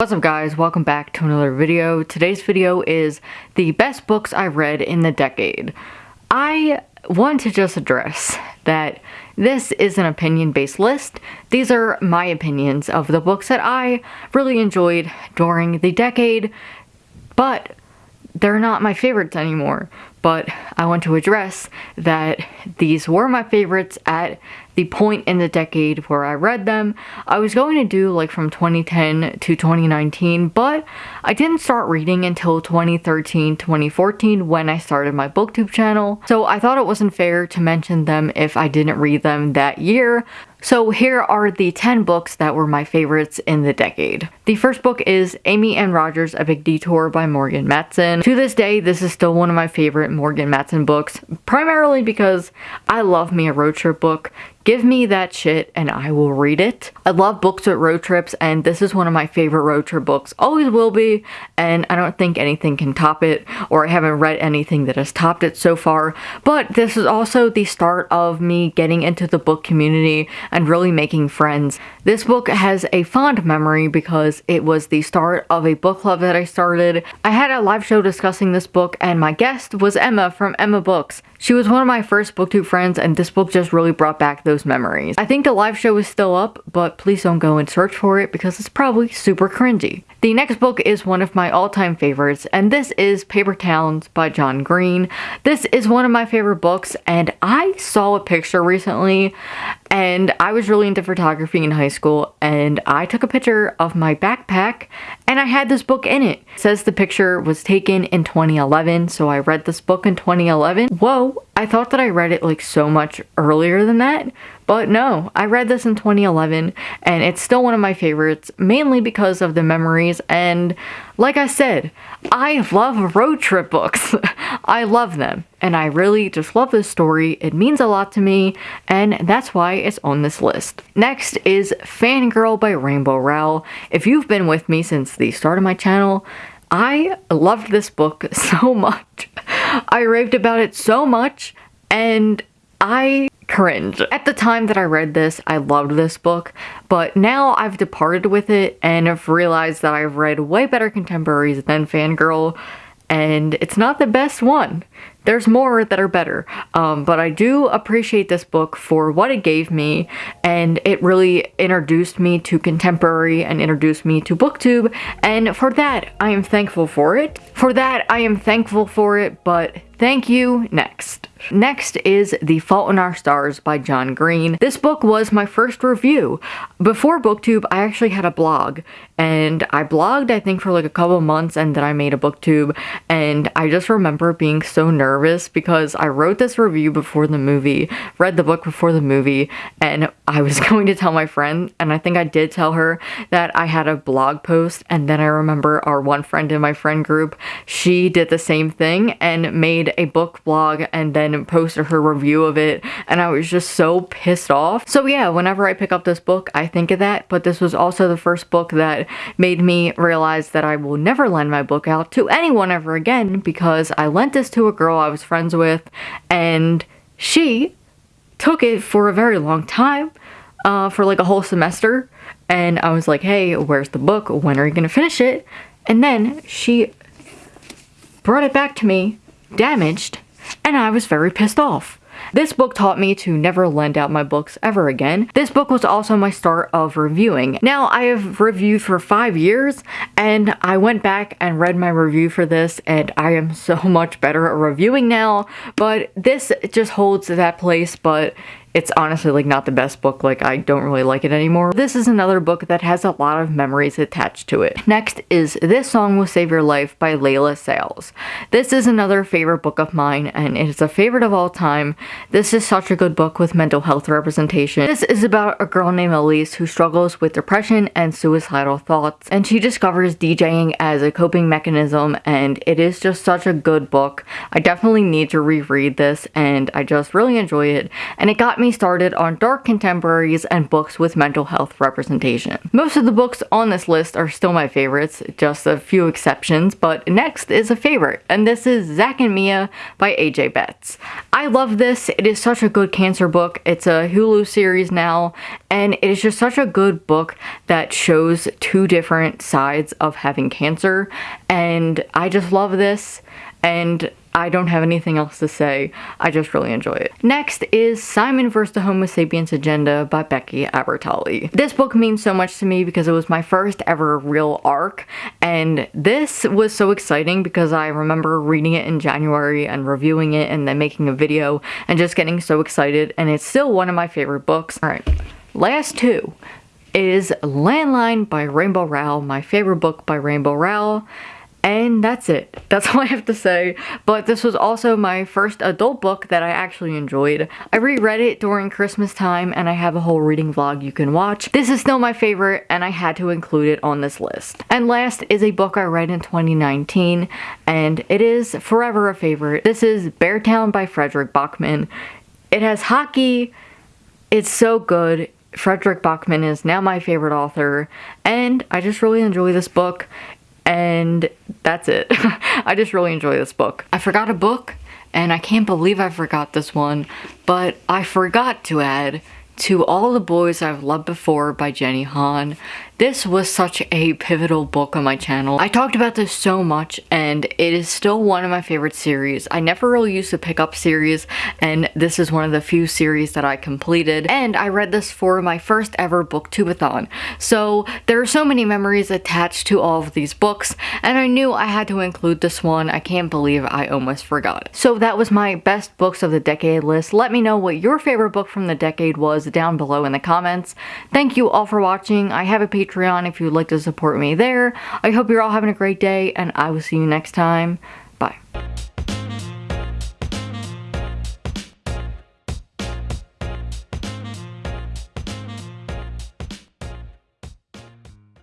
What's up guys, welcome back to another video. Today's video is the best books I read in the decade. I want to just address that this is an opinion-based list. These are my opinions of the books that I really enjoyed during the decade, but they're not my favorites anymore. But I want to address that these were my favorites at the point in the decade where I read them. I was going to do like from 2010 to 2019, but I didn't start reading until 2013, 2014 when I started my booktube channel. So I thought it wasn't fair to mention them if I didn't read them that year. So here are the 10 books that were my favorites in the decade. The first book is Amy and Roger's Epic Detour by Morgan Matson. To this day, this is still one of my favorite Morgan Matson books, primarily because I love me a road trip book. Give me that shit and I will read it. I love books with road trips and this is one of my favorite road trip books. Always will be and I don't think anything can top it or I haven't read anything that has topped it so far. But this is also the start of me getting into the book community and really making friends. This book has a fond memory because it was the start of a book club that I started. I had a live show discussing this book and my guest was Emma from Emma Books. She was one of my first booktube friends and this book just really brought back those memories. I think the live show is still up, but please don't go and search for it because it's probably super cringy. The next book is one of my all-time favorites, and this is Paper Towns by John Green. This is one of my favorite books, and I saw a picture recently, and I was really into photography in high school, and I took a picture of my backpack, and I had this book in it. it says the picture was taken in 2011, so I read this book in 2011. Whoa, I thought that I read it like so much earlier than that, but no, I read this in 2011 and it's still one of my favorites, mainly because of the memories and like I said, I love road trip books. I love them and I really just love this story. It means a lot to me and that's why it's on this list. Next is Fangirl by Rainbow Rowell. If you've been with me since the start of my channel, I loved this book so much. I raved about it so much and I cringe. At the time that I read this, I loved this book, but now I've departed with it and have realized that I've read way better contemporaries than Fangirl, and it's not the best one. There's more that are better, um, but I do appreciate this book for what it gave me, and it really introduced me to contemporary and introduced me to booktube, and for that, I am thankful for it. For that, I am thankful for it, but thank you, next. Next is The Fault in Our Stars by John Green. This book was my first review. Before booktube, I actually had a blog and I blogged I think for like a couple months and then I made a booktube and I just remember being so nervous because I wrote this review before the movie, read the book before the movie, and I was going to tell my friend and I think I did tell her that I had a blog post and then I remember our one friend in my friend group, she did the same thing and made a book blog and then posted her review of it and I was just so pissed off. So yeah, whenever I pick up this book, I think of that, but this was also the first book that made me realize that I will never lend my book out to anyone ever again because I lent this to a girl I was friends with and she took it for a very long time, uh, for like a whole semester, and I was like, hey, where's the book? When are you gonna finish it? And then she brought it back to me, damaged, and I was very pissed off. This book taught me to never lend out my books ever again. This book was also my start of reviewing. Now I have reviewed for five years and I went back and read my review for this and I am so much better at reviewing now but this just holds that place but it's honestly like not the best book, like I don't really like it anymore. This is another book that has a lot of memories attached to it. Next is This Song Will Save Your Life by Leila Sales. This is another favorite book of mine and it is a favorite of all time. This is such a good book with mental health representation. This is about a girl named Elise who struggles with depression and suicidal thoughts and she discovers DJing as a coping mechanism and it is just such a good book. I definitely need to reread this and I just really enjoy it and it got me started on dark contemporaries and books with mental health representation. Most of the books on this list are still my favorites, just a few exceptions, but next is a favorite and this is Zac and Mia by AJ Betts. I love this, it is such a good cancer book, it's a Hulu series now and it is just such a good book that shows two different sides of having cancer and I just love this and I don't have anything else to say. I just really enjoy it. Next is Simon vs. the Homo Sapiens Agenda by Becky Albertalli. This book means so much to me because it was my first ever real arc and this was so exciting because I remember reading it in January and reviewing it and then making a video and just getting so excited and it's still one of my favorite books. Alright, last two is Landline by Rainbow Rowell, my favorite book by Rainbow Rowell. And that's it. That's all I have to say. But this was also my first adult book that I actually enjoyed. I reread it during Christmas time and I have a whole reading vlog you can watch. This is still my favorite and I had to include it on this list. And last is a book I read in 2019 and it is forever a favorite. This is Beartown by Fredrik Backman. It has hockey. It's so good. Fredrik Backman is now my favorite author, and I just really enjoy this book, and that's it. I just really enjoy this book. I forgot a book, and I can't believe I forgot this one, but I forgot to add To All the Boys I've Loved Before by Jenny Han. This was such a pivotal book on my channel. I talked about this so much and it is still one of my favorite series. I never really used to pick up series and this is one of the few series that I completed and I read this for my first ever booktubeathon. So there are so many memories attached to all of these books and I knew I had to include this one. I can't believe I almost forgot. So that was my best books of the decade list. Let me know what your favorite book from the decade was down below in the comments. Thank you all for watching. I have a Patreon Patreon if you would like to support me there. I hope you're all having a great day, and I will see you next time.